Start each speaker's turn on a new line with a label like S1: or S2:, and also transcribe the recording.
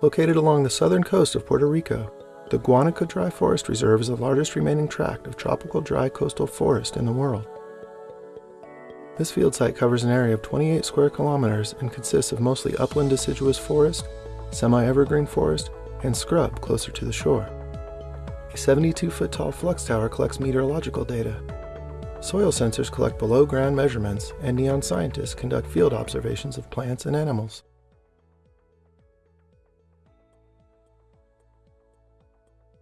S1: Located along the southern coast of Puerto Rico, the Guanica Dry Forest Reserve is the largest remaining tract of tropical dry coastal forest in the world. This field site covers an area of 28 square kilometers and consists of mostly upland deciduous forest, semi-evergreen forest, and scrub closer to the shore. A 72-foot tall flux tower collects meteorological data. Soil sensors collect below-ground measurements, and NEON scientists conduct field observations of plants and animals.